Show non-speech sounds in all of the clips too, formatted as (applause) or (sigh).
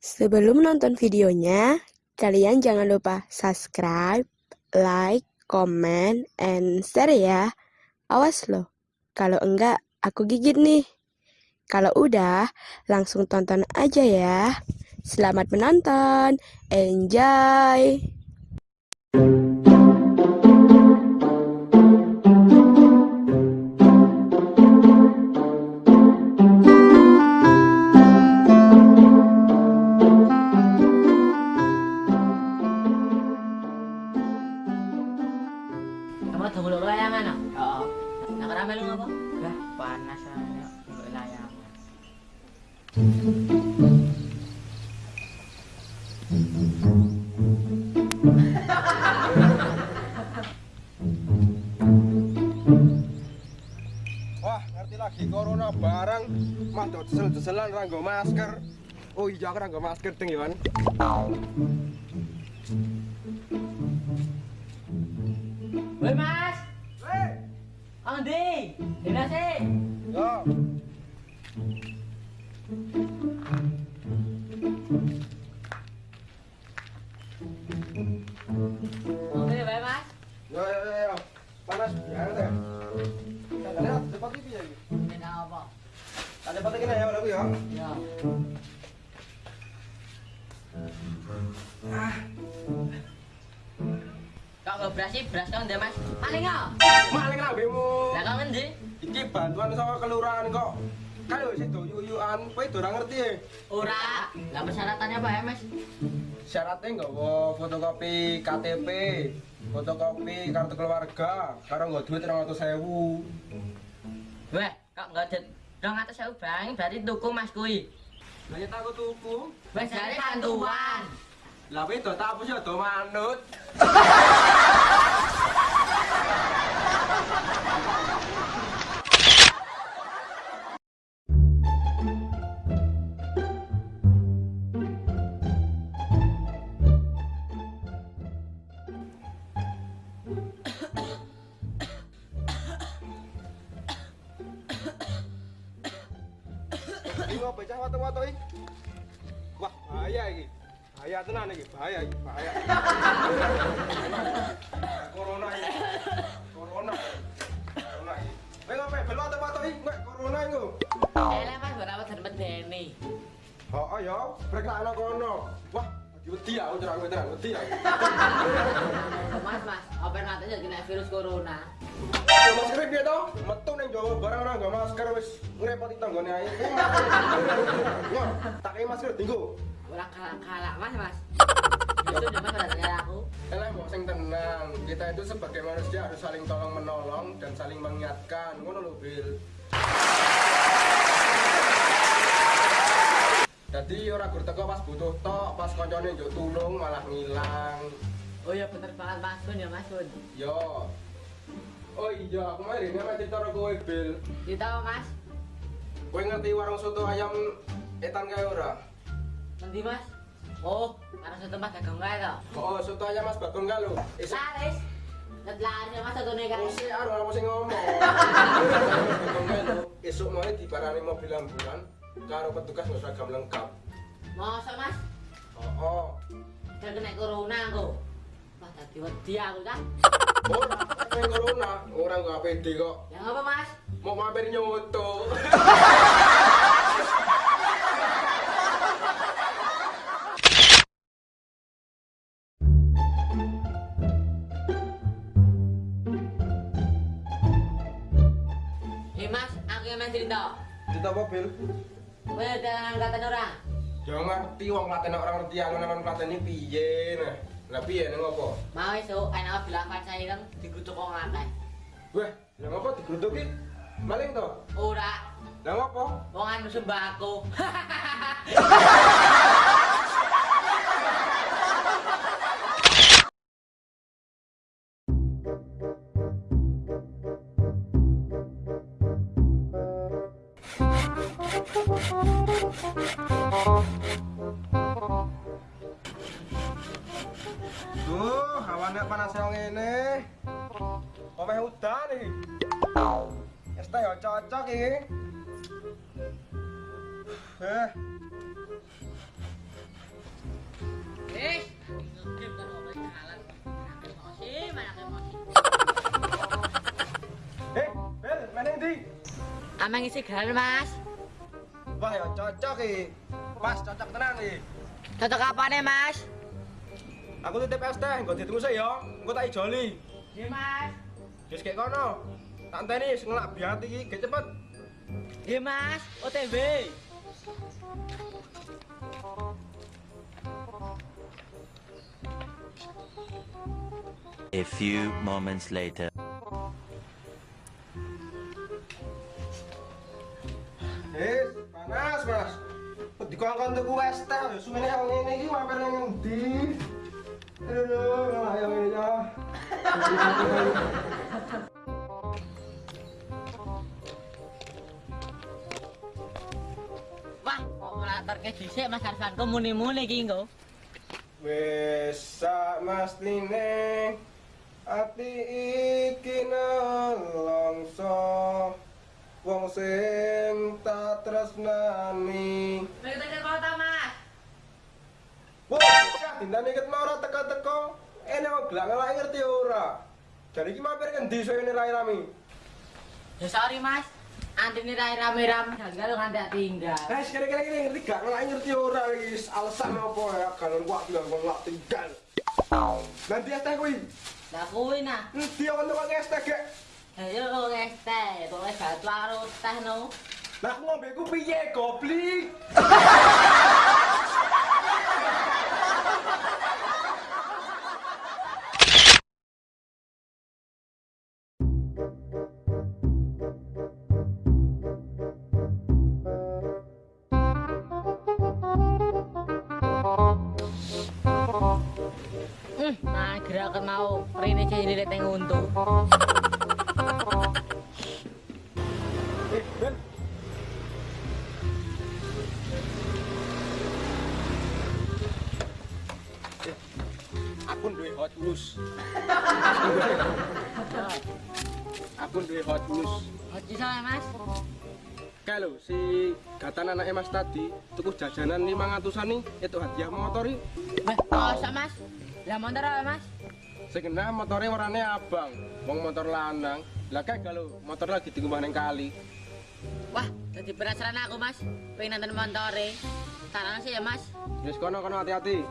Sebelum nonton videonya, kalian jangan lupa subscribe, like, comment, and share ya. Awas loh, kalau enggak aku gigit nih. Kalau udah, langsung tonton aja ya. Selamat menonton, enjoy! Lah, panas aja. Wah, ngerti lagi corona barang mah desel-deselan ra nggo masker. Oh iya, aku ra nggo masker ding Yon. Woi Mas, Kang Di, dina sih. yo. Oke, bae Mas. Yo yo yo. Panas banget ya. Katanya cepat iki ya iki. Dina apa? Ada cepat iki ya aku ya. Ya. Nggak beras sih, beras kang Mas. Paling nggak? Maling lambemu. Lah kang ngendi? Iki bantuan sama kelurahan kok. Kan wis itu yuyuan, kowe do ora ngerti ya. Ora. Lah persyaratannya apa ya Mas? Syaratnya nggak mau fotokopi KTP, fotokopi kartu keluarga, karo nggak duit orang ratus sewu. Weh, kak nggak ada dong atas saya bang, berarti tuku Mas kui. Nanya takut tuku. Wes jadi bantuan. Lah kowe do tak hapus ya do manut. Ini mau bocah watu-watu iki. Wah, bahaya iki. Bahaya tenan iki, bahaya iki, bahaya. Corona iki. Corona. Corona iki. Kowe ngopo bel watu-watu iki? Nek corona iku. Eh, Mas, berapa dari medeni? Oh, ya, brek lah ana kono. Wah, wedi aku terang wedi aku. Mas, Mas, apa katanya kena virus corona? Ya, Masker piye to? Metu ning Jawa barang ora nggo masker wis ngrepoti tanggane ae. Yo, tak kei masker dinggo. Ora kalah-kalah, Mas, Mas. Aku. Elah mbok sing tenang. Kita itu sebagai manusia harus saling tolong menolong dan saling mengingatkan. Ngono lho, Bil. Jadi ora gur teko pas butuh tok, pas koncone njuk tulung malah ngilang. Oh iya bener banget Mas Kun ya Mas Kun. Yo. Oh iya, aku ini cerita karo kowe, Bil. Kita apa Mas? Kowe ngerti warung soto ayam etan kae ora? Nanti Mas. Oh, karena satu tempat dagang kae to. Oh, soto ayam Mas Bagong kae lho. Laris. Ngetlaris ya Mas satu nih kan. Mesti anu apa sing ngomong. (laughs) Bagong. Esuk mau diparani mobil ambulan karo petugas nggak seragam lengkap. Masa Mas? Oh, oh. Udah kena corona aku. Wah, tadi wedi aku kan. Oh, yang corona, orang nggak pede kok. Yang apa Mas? Mau mampir nyoto. Eh Mas, aku yang main cerita. Cerita apa, Bil? Ada angkatan orang. Jangan ngerti wong klaten orang ngerti aku namanya klaten ini piye nah. Lah piye nang opo? Mau esuk ana bilang pancen ireng digrutuk wong akeh. Wah, lha ngopo digrutuk ki? Maling to? Ora. Lah ngopo? Wong anu sembako. Thank you. (laughs) enak panas yang ini Omeh udah nih? Ya, es teh yang cocok ini Eh Eh, Bel, mana ini? Amang isi gelar, Mas. Wah, ya cocok iki. Pas cocok tenan iki. Cocok apane, Mas? Aku titip es teh, nggo ditunggu sih ya. Engko tak ijoli. Nggih, Mas. Wis kayak kono. Tak enteni sing ngelak biati iki, ge cepet. Nggih, Mas. OTW. A few moments later. Eh, panas, Mas. Dikongkon tuku es teh, suwene yang ngene iki mampir nang endi? Aduh, ayo ngene ya. Wah, kok ngelatarke dhisik Mas Arfan kok muni-muni iki nggo. Wis sak mestine ati iki nelongso wong sing tak tresnani. Nek tekan kota, Mas. Wah, dindane ket mau ora teko-teko. Ene wong gelak ngelak ngerti ora. Jadi iki mampir ngendi soene rame-rame? Ya sorry, Mas. Antine rai rame-rame gagal nganti tak tinggal. Eh, kira-kira ini ngerti gak ngelak ngerti ora iki alasan apa ya kalau gua bilang ngelak tinggal. Nanti teh kuwi. Lah kuwi nah. Endi ono kok es teh gek? Ayo lo es teh, tulis batu karo teh no. Lah ngombe ku piye goblik? (laughs) Hmm, nah gerakan mau rene jadi lihat yang untung. Aku duwe hot news. Aku duwe hot news. Hoci sama Mas. Kayak lho, si gatan anaknya mas tadi tuku jajanan 500an nih itu hadiah motor nih Wah, masa Mas? Lah motor apa Mas? sing kena motornya warnanya abang wong motor lanang lah kayak kalau motor lagi dikumbah neng kali Wah, jadi penasaran aku Mas. Pengen nonton montore. Tarang sih ya Mas. Wis kono kono hati-hati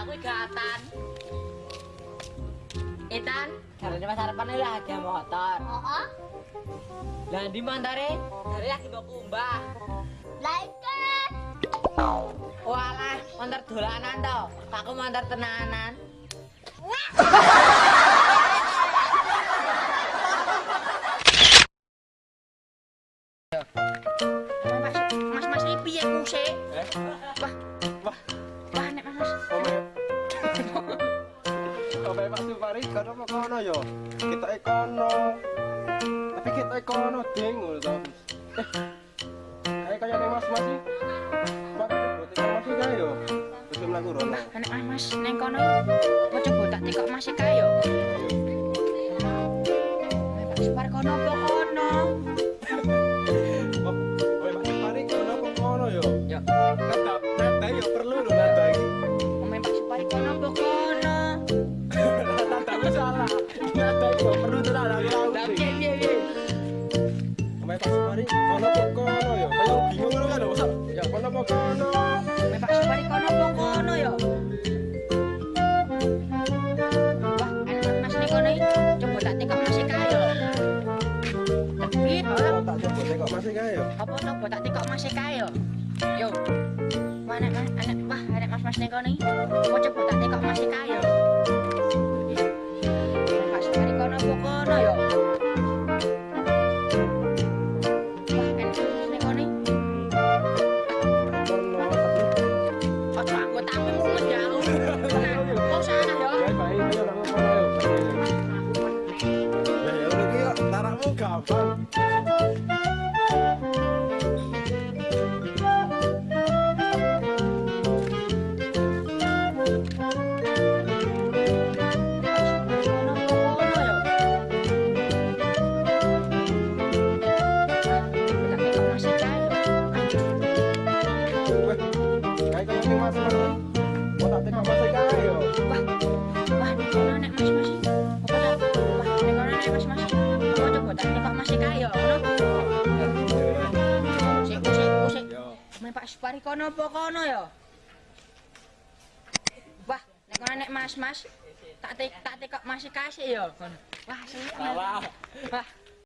lah kuwi gatan. Etan, karena Mas Harapan ini lah ada motor. Oh, Lah di montore, dari lagi mau kumbah. like Walah, motor dolanan toh. Aku motor tenanan. ono ding ngono to. Eh, kae kaya nek Mas Mas iki. Pak botak Mas iki kae yo. Wis mlaku rono. Nek Mas neng kono pojok botak iki Mas iki kae yo. Apa tak tekok mas kayo? Yo. Nek mas, anak, wah, anak mas mas neng kono iki, mau coba tak tekok mas kayo. Pak Supari kono apa kono ya? Wah, nek kono nek Mas Mas tak te tak tekok masih kasih ya kono. Wah. Wah, Wah,